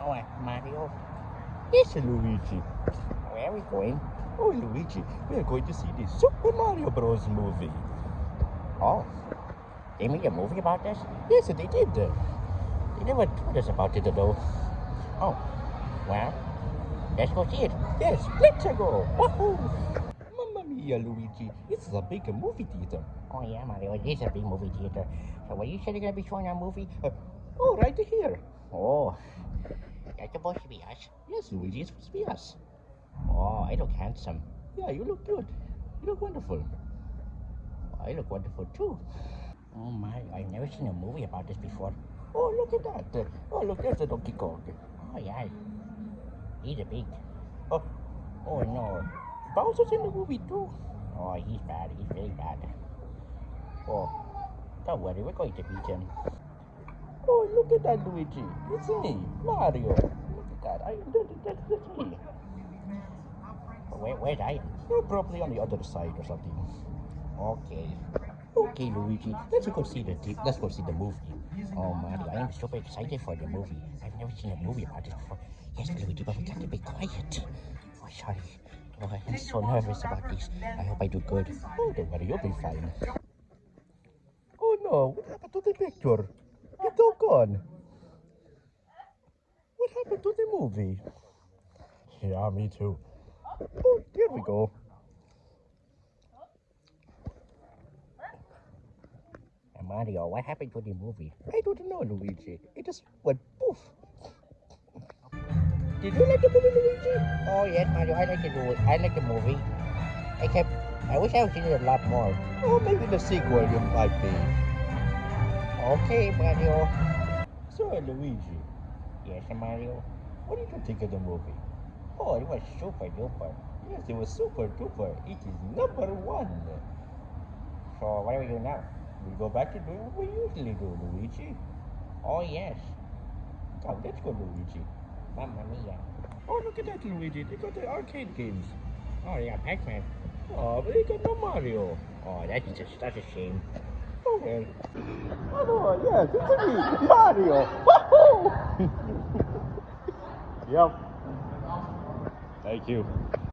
Oh, Mario. Yes, Luigi. Where are we going? Oh, Luigi, we are going to see the Super Mario Bros. movie. Oh, they made a movie about this? Yes, they did. They never told us about it, though. Oh, well, let's go see it. Yes, let's go. Wahoo! Mamma mia, Luigi, this is a big movie theater. Oh, yeah, Mario, it is a big movie theater. So, where you said you're going to be showing our movie? Uh, oh, right here. Oh, supposed to be us? Yes, Luigi, it's supposed to be us. Oh, I look handsome. Yeah, you look good. You look wonderful. Oh, I look wonderful, too. Oh, my, I've never seen a movie about this before. Oh, look at that. Oh, look, there's the Donkey Kong. Oh, yeah. He's a big. Oh, Oh, no. Bowser's in the movie, too. Oh, he's bad. He's very bad. Oh, don't worry. We're going to beat him. Oh, look at that, Luigi. It's me, Mario. At. I, that, that, that's me. Where, where's I? You're probably on the other side or something. Okay. Okay, Luigi. Let's go see the let's go see the movie. Oh, Mario, I am super excited for the movie. I've never seen a movie about this before. Yes, Luigi, but we got to be quiet. Oh, sorry. Oh, I'm so nervous about this. I hope I do good. Oh, don't worry, you'll be fine. Oh no, what happened to the picture? It's all gone. To the movie? Yeah, me too. Oh, there we go. Mario, what happened to the movie? I don't know, Luigi. It just went poof. Did you like the movie, Luigi? Oh, yes, Mario, I like the movie. I like the movie. Except, I wish I had seen it a lot more. Oh, maybe the sequel you might be. Okay, Mario. So, Luigi, Yes, Mario. what did you think of the movie? Oh, it was super duper. Yes, it was super duper. It is number one. So, what do we do now? We go back to doing what we usually do, Luigi. Oh, yes. Come, let's go, Luigi. Mamma mia. Oh, look at that, Luigi. They got the arcade games. Oh, yeah, Pac-Man. Oh, but they got no Mario. Oh, that's just, that's a shame. Oh, well. Oh, yes, it's me, Mario. Woohoo! yep. Thank you.